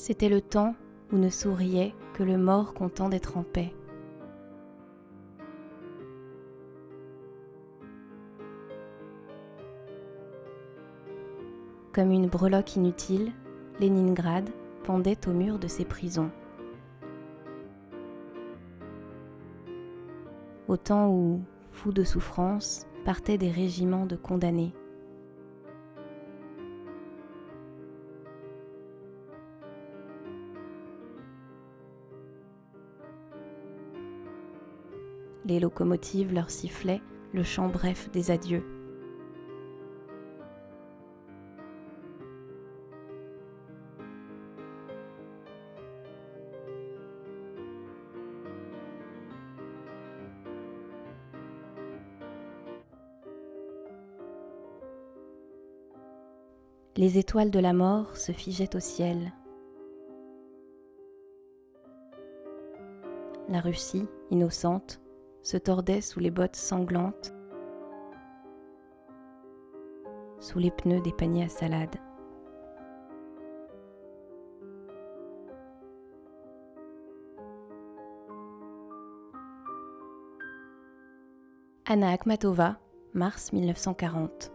C'était le temps où ne souriait que le mort content d'être en paix. Comme une breloque inutile, Leningrad pendait au mur de ses prisons. Au temps où, fous de souffrance, partaient des régiments de condamnés. Les locomotives leur sifflaient le chant bref des adieux. Les étoiles de la mort se figeaient au ciel. La Russie, innocente, se tordait sous les bottes sanglantes, sous les pneus des paniers à salade. Anna Akhmatova, mars 1940